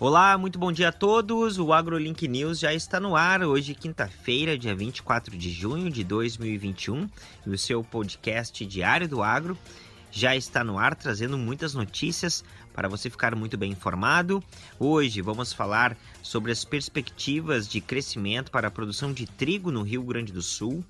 Olá, muito bom dia a todos. O AgroLink News já está no ar hoje, quinta-feira, dia 24 de junho de 2021, e o seu podcast diário do Agro já está no ar, trazendo muitas notícias para você ficar muito bem informado. Hoje vamos falar sobre as perspectivas de crescimento para a produção de trigo no Rio Grande do Sul.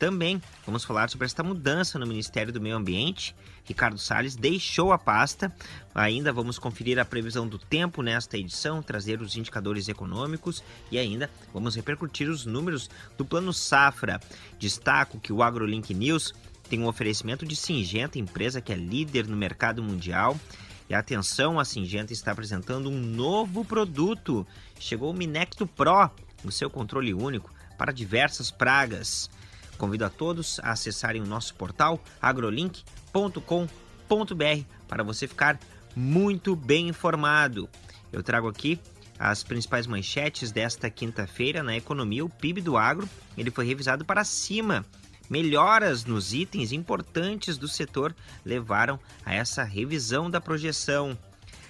Também vamos falar sobre esta mudança no Ministério do Meio Ambiente. Ricardo Salles deixou a pasta. Ainda vamos conferir a previsão do tempo nesta edição, trazer os indicadores econômicos e ainda vamos repercutir os números do Plano Safra. Destaco que o AgroLink News tem um oferecimento de Singenta, empresa que é líder no mercado mundial. E atenção, a Singenta está apresentando um novo produto. Chegou o Minecto Pro, o seu controle único para diversas pragas. Convido a todos a acessarem o nosso portal agrolink.com.br para você ficar muito bem informado. Eu trago aqui as principais manchetes desta quinta-feira na economia. O PIB do agro ele foi revisado para cima. Melhoras nos itens importantes do setor levaram a essa revisão da projeção.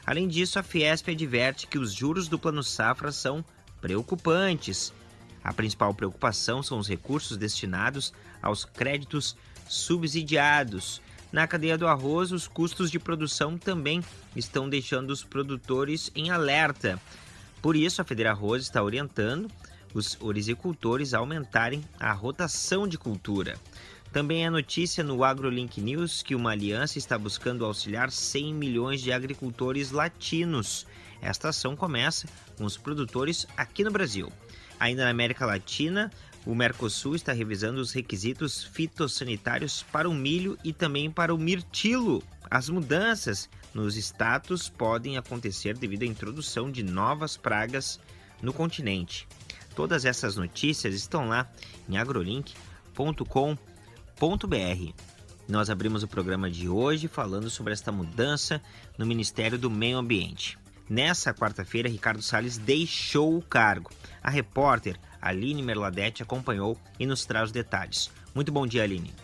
Além disso, a Fiesp adverte que os juros do Plano Safra são preocupantes a principal preocupação são os recursos destinados aos créditos subsidiados. Na cadeia do arroz, os custos de produção também estão deixando os produtores em alerta. Por isso, a Federa Arroz está orientando os orizicultores a aumentarem a rotação de cultura. Também é notícia no AgroLink News que uma aliança está buscando auxiliar 100 milhões de agricultores latinos. Esta ação começa com os produtores aqui no Brasil. Ainda na América Latina, o Mercosul está revisando os requisitos fitossanitários para o milho e também para o mirtilo. As mudanças nos status podem acontecer devido à introdução de novas pragas no continente. Todas essas notícias estão lá em agrolink.com.br. Nós abrimos o programa de hoje falando sobre esta mudança no Ministério do Meio Ambiente. Nessa quarta-feira, Ricardo Salles deixou o cargo. A repórter Aline Merladete acompanhou e nos traz os detalhes. Muito bom dia, Aline.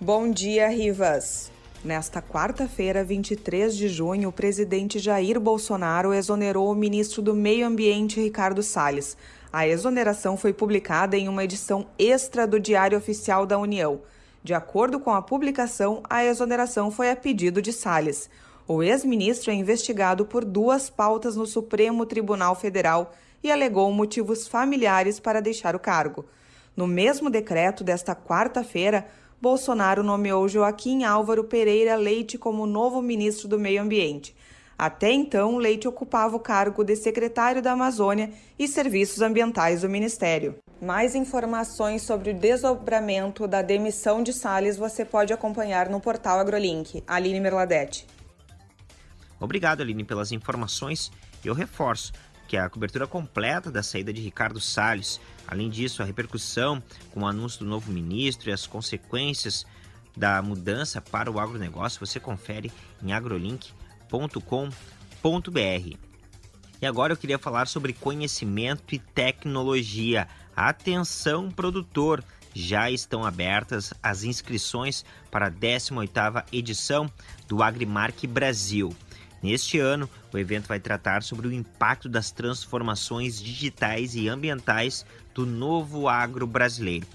Bom dia, Rivas. Nesta quarta-feira, 23 de junho, o presidente Jair Bolsonaro exonerou o ministro do Meio Ambiente, Ricardo Salles. A exoneração foi publicada em uma edição extra do Diário Oficial da União. De acordo com a publicação, a exoneração foi a pedido de Salles. O ex-ministro é investigado por duas pautas no Supremo Tribunal Federal e alegou motivos familiares para deixar o cargo. No mesmo decreto desta quarta-feira, Bolsonaro nomeou Joaquim Álvaro Pereira Leite como novo ministro do Meio Ambiente. Até então, Leite ocupava o cargo de secretário da Amazônia e Serviços Ambientais do Ministério. Mais informações sobre o desdobramento da demissão de Salles você pode acompanhar no portal AgroLink. Aline Merladete. Obrigado, Aline, pelas informações. Eu reforço que a cobertura completa da saída de Ricardo Salles, além disso, a repercussão com o anúncio do novo ministro e as consequências da mudança para o agronegócio, você confere em agrolink.com.br. E agora eu queria falar sobre conhecimento e tecnologia. Atenção, produtor! Já estão abertas as inscrições para a 18ª edição do Agrimark Brasil. Neste ano, o evento vai tratar sobre o impacto das transformações digitais e ambientais do novo agro brasileiro.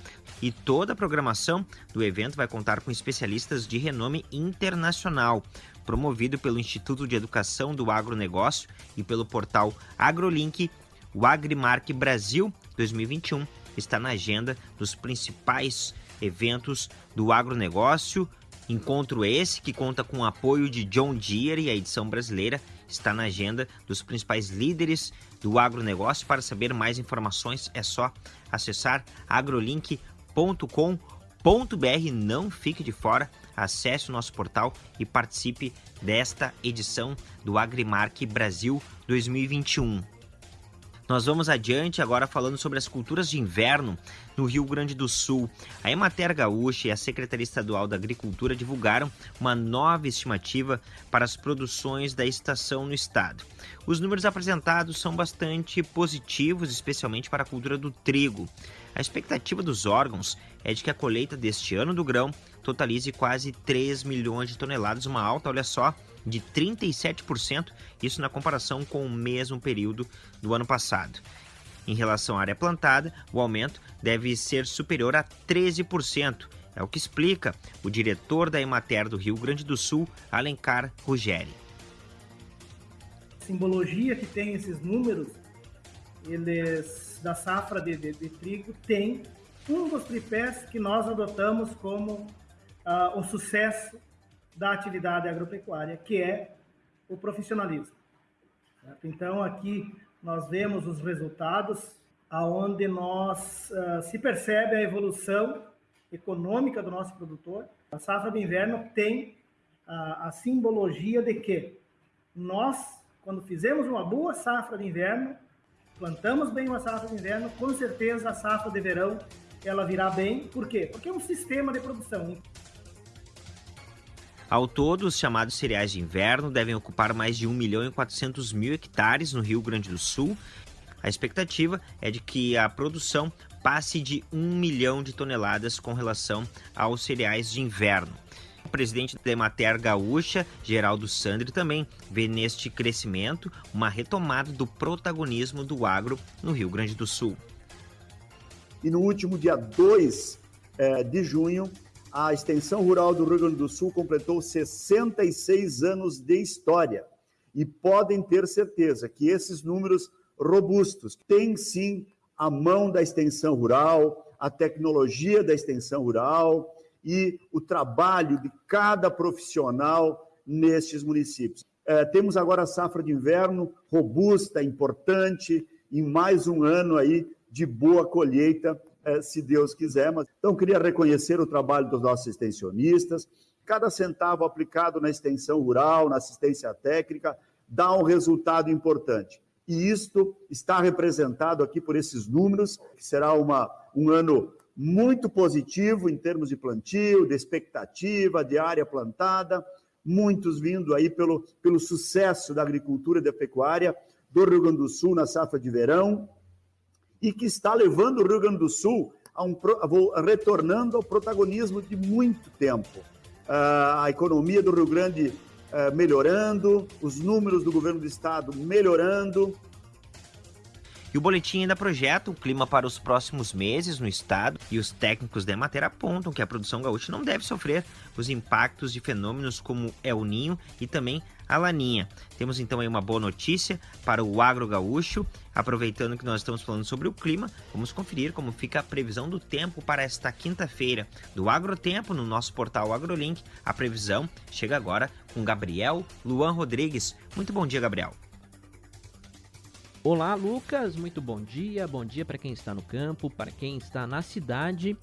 E toda a programação do evento vai contar com especialistas de renome internacional, promovido pelo Instituto de Educação do Agronegócio e pelo portal AgroLink. O Agrimark Brasil 2021 está na agenda dos principais eventos do agronegócio Encontro esse que conta com o apoio de John Deere e a edição brasileira está na agenda dos principais líderes do agronegócio. Para saber mais informações é só acessar agrolink.com.br. Não fique de fora, acesse o nosso portal e participe desta edição do Agrimark Brasil 2021. Nós vamos adiante agora falando sobre as culturas de inverno no Rio Grande do Sul. A Emater Gaúcha e a Secretaria Estadual da Agricultura divulgaram uma nova estimativa para as produções da estação no estado. Os números apresentados são bastante positivos, especialmente para a cultura do trigo. A expectativa dos órgãos é de que a colheita deste ano do grão totalize quase 3 milhões de toneladas, uma alta, olha só, de 37%, isso na comparação com o mesmo período do ano passado. Em relação à área plantada, o aumento deve ser superior a 13%. É o que explica o diretor da Emater do Rio Grande do Sul, Alencar Ruggeri. Simbologia que tem esses números, eles da safra de, de, de trigo tem um dos tripés que nós adotamos como uh, o sucesso da atividade agropecuária, que é o profissionalismo. Certo? Então, aqui nós vemos os resultados aonde nós uh, se percebe a evolução econômica do nosso produtor. A safra de inverno tem a, a simbologia de que nós, quando fizemos uma boa safra de inverno, plantamos bem uma safra de inverno, com certeza a safra de verão ela virá bem. Por quê? Porque é um sistema de produção. Ao todo, os chamados cereais de inverno devem ocupar mais de 1 milhão e 400 mil hectares no Rio Grande do Sul. A expectativa é de que a produção passe de 1 milhão de toneladas com relação aos cereais de inverno. O presidente da Emater Gaúcha, Geraldo Sandri, também vê neste crescimento uma retomada do protagonismo do agro no Rio Grande do Sul. E no último dia 2 é, de junho, a extensão rural do Rio Grande do Sul completou 66 anos de história. E podem ter certeza que esses números robustos têm sim a mão da extensão rural, a tecnologia da extensão rural e o trabalho de cada profissional nestes municípios. É, temos agora a safra de inverno robusta, importante, em mais um ano aí de boa colheita se Deus quiser. Mas, então, queria reconhecer o trabalho dos nossos extensionistas. Cada centavo aplicado na extensão rural, na assistência técnica, dá um resultado importante. E isto está representado aqui por esses números, que será uma, um ano muito positivo em termos de plantio, de expectativa, de área plantada, muitos vindo aí pelo, pelo sucesso da agricultura e da pecuária do Rio Grande do Sul na safra de verão, e que está levando o Rio Grande do Sul a um, retornando ao protagonismo de muito tempo. Uh, a economia do Rio Grande uh, melhorando, os números do governo do estado melhorando. E o boletim ainda projeta o clima para os próximos meses no estado e os técnicos da Emater apontam que a produção gaúcha não deve sofrer os impactos de fenômenos como El Ninho e também a Laninha. Temos então aí uma boa notícia para o agro gaúcho. Aproveitando que nós estamos falando sobre o clima, vamos conferir como fica a previsão do tempo para esta quinta-feira do Agrotempo no nosso portal AgroLink. A previsão chega agora com Gabriel Luan Rodrigues. Muito bom dia, Gabriel. Olá, Lucas. Muito bom dia. Bom dia para quem está no campo, para quem está na cidade.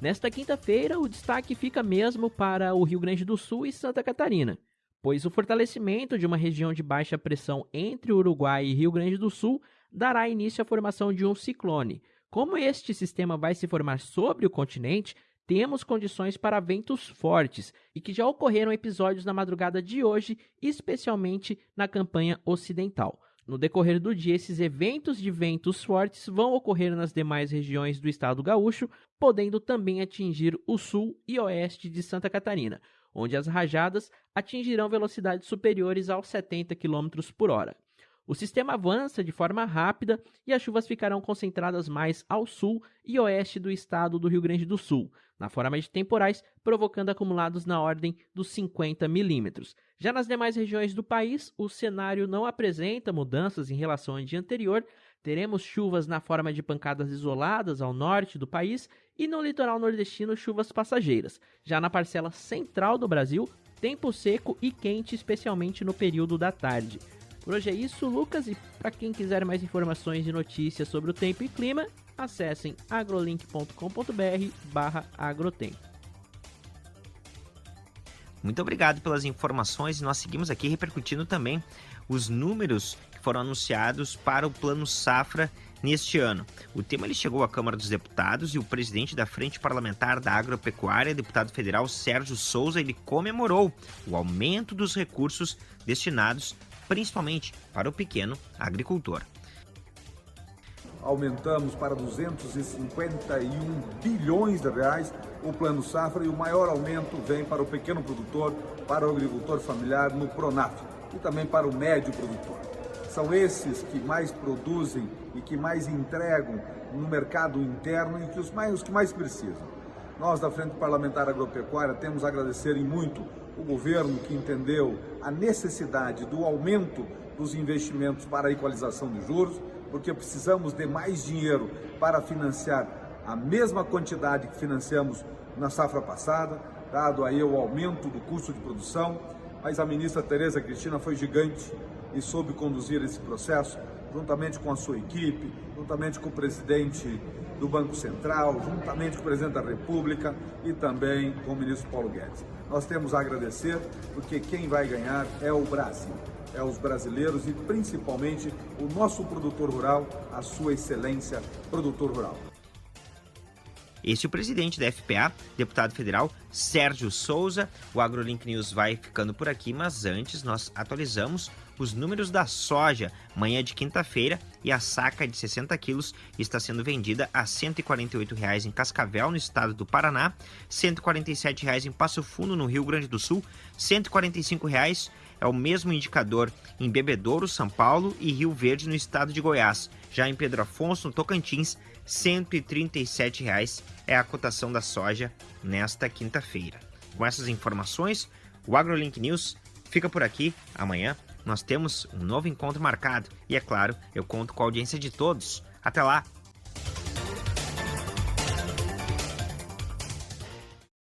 Nesta quinta-feira, o destaque fica mesmo para o Rio Grande do Sul e Santa Catarina pois o fortalecimento de uma região de baixa pressão entre Uruguai e Rio Grande do Sul dará início à formação de um ciclone. Como este sistema vai se formar sobre o continente, temos condições para ventos fortes e que já ocorreram episódios na madrugada de hoje, especialmente na campanha ocidental. No decorrer do dia, esses eventos de ventos fortes vão ocorrer nas demais regiões do estado gaúcho, podendo também atingir o sul e oeste de Santa Catarina onde as rajadas atingirão velocidades superiores aos 70 km por hora. O sistema avança de forma rápida e as chuvas ficarão concentradas mais ao sul e oeste do estado do Rio Grande do Sul, na forma de temporais, provocando acumulados na ordem dos 50 milímetros. Já nas demais regiões do país, o cenário não apresenta mudanças em relação ao dia anterior. Teremos chuvas na forma de pancadas isoladas ao norte do país e no litoral nordestino chuvas passageiras. Já na parcela central do Brasil, tempo seco e quente, especialmente no período da tarde. Por hoje é isso, Lucas, e para quem quiser mais informações e notícias sobre o tempo e clima, acessem agrolink.com.br agrotempo. Muito obrigado pelas informações e nós seguimos aqui repercutindo também os números que foram anunciados para o Plano Safra neste ano. O tema ele chegou à Câmara dos Deputados e o presidente da Frente Parlamentar da Agropecuária, deputado federal Sérgio Souza, ele comemorou o aumento dos recursos destinados principalmente para o pequeno agricultor. aumentamos para 251 bilhões de reais o Plano Safra e o maior aumento vem para o pequeno produtor, para o agricultor familiar no Pronaf e também para o médio produtor. São esses que mais produzem e que mais entregam no mercado interno e que os, mais, os que mais precisam. Nós, da Frente Parlamentar Agropecuária, temos a agradecer em muito o governo que entendeu a necessidade do aumento dos investimentos para a equalização de juros, porque precisamos de mais dinheiro para financiar a mesma quantidade que financiamos na safra passada, dado aí o aumento do custo de produção, mas a ministra Tereza Cristina foi gigante e soube conduzir esse processo, juntamente com a sua equipe, juntamente com o presidente do Banco Central, juntamente com o presidente da República e também com o ministro Paulo Guedes. Nós temos a agradecer, porque quem vai ganhar é o Brasil, é os brasileiros e principalmente o nosso produtor rural, a sua excelência produtor rural. Este é o presidente da FPA, deputado federal Sérgio Souza. O AgroLink News vai ficando por aqui, mas antes nós atualizamos os números da soja. Manhã de quinta-feira e a saca de 60 quilos está sendo vendida a R$ 148,00 em Cascavel, no estado do Paraná, R$ 147,00 em Passo Fundo, no Rio Grande do Sul, R$ 145,00 é o mesmo indicador em Bebedouro, São Paulo e Rio Verde, no estado de Goiás. Já em Pedro Afonso, no Tocantins, R$ 137,00 é a cotação da soja nesta quinta-feira. Com essas informações, o AgroLink News fica por aqui. Amanhã nós temos um novo encontro marcado e, é claro, eu conto com a audiência de todos. Até lá!